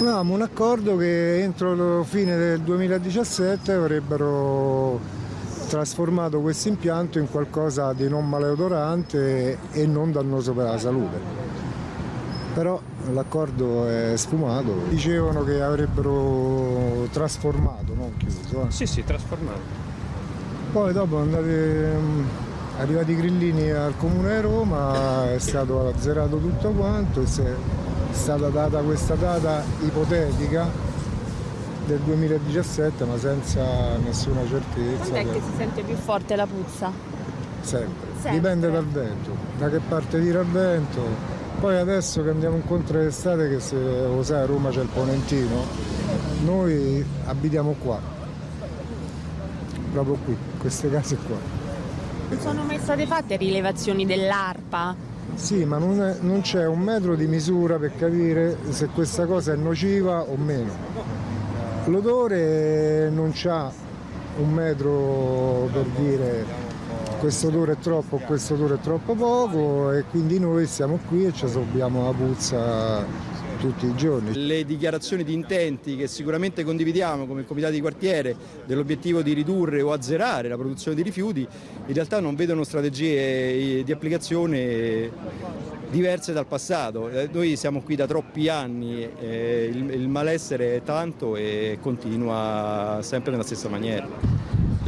Avevamo un accordo che entro la fine del 2017 avrebbero trasformato questo impianto in qualcosa di non maleodorante e non dannoso per la salute. Però l'accordo è sfumato, dicevano che avrebbero trasformato, non chiuso. Eh. Sì, sì, trasformato. Poi dopo andate, arrivati i grillini al Comune di Roma, è stato azzerato tutto quanto, è stata data questa data ipotetica del 2017 ma senza nessuna certezza. Quando è che si sente più forte la puzza? Sempre. Sempre. Dipende dal vento, da che parte tira il vento. Poi adesso che andiamo incontro all'estate, che se lo sai a Roma c'è il Ponentino, noi abitiamo qua, proprio qui, queste case qua. Non sono mai state fatte rilevazioni dell'ARPA? Sì, ma non, non c'è un metro di misura per capire se questa cosa è nociva o meno. L'odore non c'ha un metro per dire questo odore è troppo, questo odore è troppo poco e quindi noi siamo qui e ci assorbiamo la puzza tutti i giorni. Le dichiarazioni di intenti che sicuramente condividiamo come comitato di quartiere dell'obiettivo di ridurre o azzerare la produzione di rifiuti in realtà non vedono strategie di applicazione diverse dal passato. Eh, noi siamo qui da troppi anni, eh, il, il malessere è tanto e continua sempre nella stessa maniera.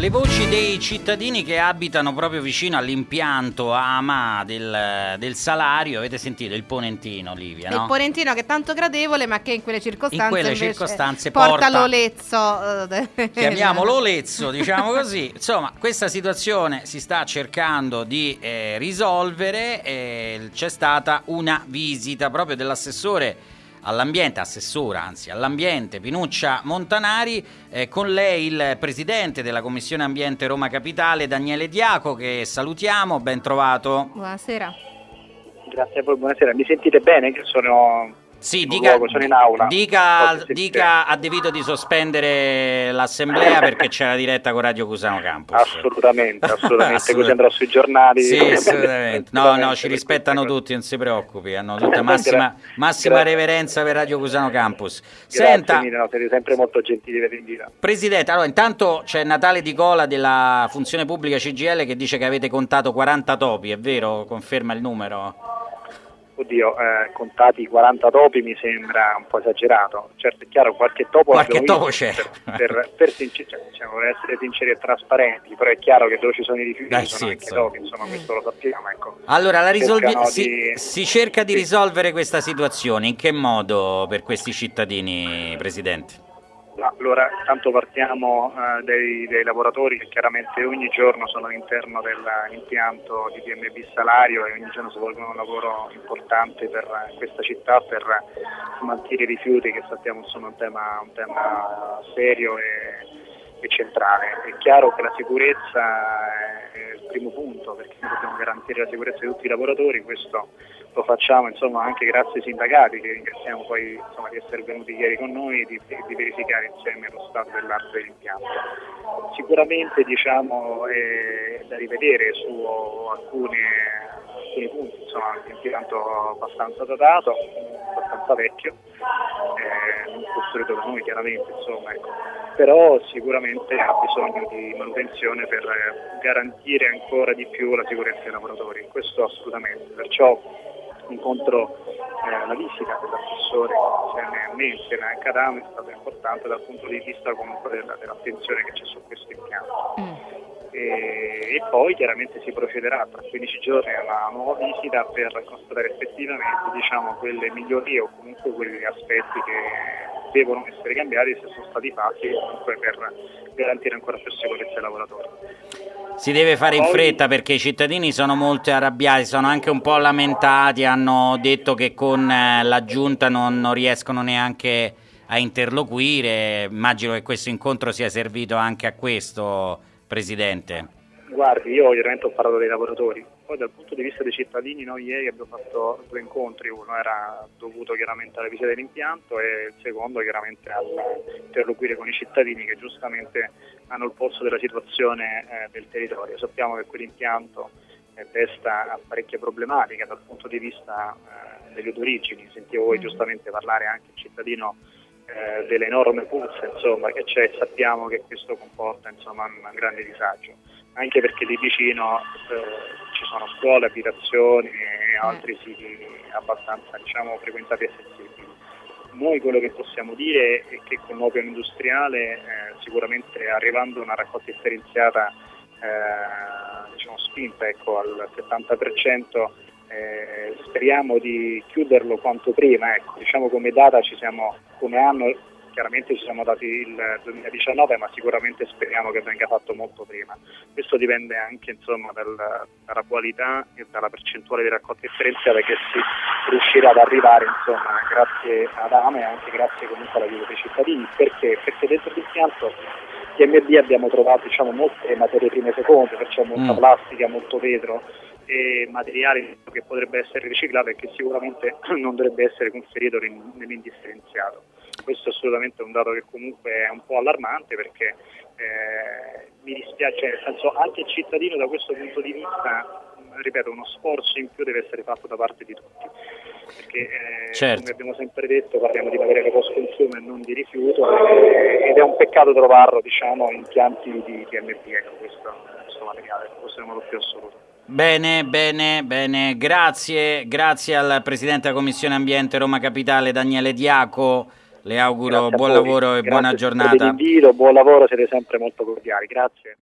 Le voci dei cittadini che abitano proprio vicino all'impianto AMA del, del, salario, avete sentito il ponentino Livia, no? Il ponentino che è tanto gradevole ma che in quelle circostanze, in quelle circostanze porta, porta l'olezzo. Eh, chiamiamolo l'olezzo, diciamo così. Insomma, questa situazione si sta cercando di eh, risolvere, eh, c'è stata una visita proprio dell'assessore all'ambiente, assessora anzi all'ambiente Pinuccia Montanari, eh, con lei il presidente della Commissione Ambiente Roma Capitale Daniele Diaco che salutiamo, ben trovato. Buonasera. Grazie a voi, buonasera. Mi sentite bene che sono sì, dica, luogo, sono in aula. Dica, dica a Devito di sospendere l'assemblea perché c'è la diretta con Radio Cusano Campus. Assolutamente, assolutamente, così andrò sui giornali. Sì, assolutamente. No, no, ci rispettano tutti, non si preoccupi, hanno tutta massima, massima reverenza per Radio Cusano Campus. Senta, Grazie, no, siete sempre molto gentili per l'invito. Presidente, allora intanto c'è Natale Di Cola della funzione pubblica CGL che dice che avete contato 40 topi, è vero? Conferma il numero? Oddio, eh, contati 40 topi mi sembra un po' esagerato. Certo, è chiaro, qualche topo qualche topo c'è. Per, per, per, sincer- cioè, diciamo, per, essere sinceri e trasparenti, però è chiaro che dove ci sono i rifiuti Dai, ci sono sì, anche so. topi, insomma, questo lo sappiamo. Ecco. Allora, risolvi- si, di... si, cerca di risolvere questa situazione, in che modo per questi cittadini, Presidente? Allora, tanto partiamo eh, dei, dei, lavoratori che chiaramente ogni giorno sono all'interno dell'impianto di DMB Salario e ogni giorno svolgono un lavoro importante per questa città per smaltire i rifiuti che sappiamo sono un tema, un tema serio e è centrale. È chiaro che la sicurezza è il primo punto perché noi dobbiamo garantire la sicurezza di tutti i lavoratori, questo lo facciamo insomma, anche grazie ai sindacati che ringraziamo poi insomma, di essere venuti ieri con noi e di, di, verificare insieme lo stato dell'arte dell'impianto. Sicuramente diciamo, è da rivedere su alcune, alcuni punti, insomma, l'impianto abbastanza datato, vecchio, eh, costruito da noi chiaramente, insomma, ecco. però sicuramente ha bisogno di manutenzione per garantire ancora di più la sicurezza dei lavoratori, questo assolutamente, perciò incontro eh, la visita dell'assessore insieme a me, insieme a Cadame, è stata importante dal punto di vista comunque della, dell'attenzione che c'è su questo impianto. Mm. E, e, poi chiaramente si procederà tra 15 giorni a una nuova visita per constatare effettivamente diciamo, quelle migliorie o comunque quegli aspetti che devono essere cambiati se sono stati fatti comunque per garantire ancora più sicurezza ai lavoratori. Si deve fare in fretta perché i cittadini sono molto arrabbiati, sono anche un po' lamentati, hanno detto che con eh, la giunta non, non riescono neanche a interloquire. Immagino che questo incontro sia servito anche a questo, Presidente. Guardi, io ovviamente ho parlato dei lavoratori, poi dal punto di vista dei cittadini noi ieri abbiamo fatto due incontri, uno era dovuto chiaramente alla visita dell'impianto e il secondo chiaramente all'interloquire con i cittadini che giustamente hanno il polso della situazione eh, del territorio. Sappiamo che quell'impianto eh, desta parecchie problematiche dal punto di vista eh, delle origini, sentivo voi mm. giustamente parlare anche il cittadino eh, dell'enorme puzza insomma, che c'è e sappiamo che questo comporta insomma, un grande disagio, anche perché lì vicino eh, ci sono scuole, abitazioni e altri siti abbastanza diciamo, frequentati e sensibili. Noi quello che possiamo dire è che con l'opio industriale eh, sicuramente arrivando a una raccolta differenziata eh, diciamo, spinta ecco, al 70%, eh, speriamo di chiuderlo quanto prima, ecco, diciamo come data ci siamo, come anno chiaramente ci siamo dati il 2019 ma sicuramente speriamo che venga fatto molto prima. Questo dipende anche insomma, dal, dalla qualità e dalla percentuale di raccolta differenziata che si riuscirà ad arrivare insomma, grazie ad AME e anche grazie comunque all'aiuto dei cittadini. Perché? Perché dentro l'impianto TMB abbiamo trovato diciamo, molte materie prime seconde, perciò molta Mm. plastica, molto vetro e materiali che potrebbe essere riciclato e che sicuramente non dovrebbe essere conferito in- nell'indifferenziato. Questo è assolutamente un dato che comunque è un po' allarmante perché eh, mi dispiace, nel senso anche il cittadino da questo punto di vista, ripeto, uno sforzo in più deve essere fatto da parte di tutti. Perché eh, Certo. come abbiamo sempre detto parliamo di materiale post consumo e non di rifiuto eh, ed è un peccato trovarlo diciamo in pianti di TMP, ecco questo, questo materiale, questo è il modo più assoluto. Bene, bene, bene, grazie, grazie al Presidente della Commissione Ambiente Roma Capitale Daniele Diaco, le auguro buon voi. lavoro e Grazie buona per giornata. l'invito, buon lavoro, siete sempre molto cordiali, grazie.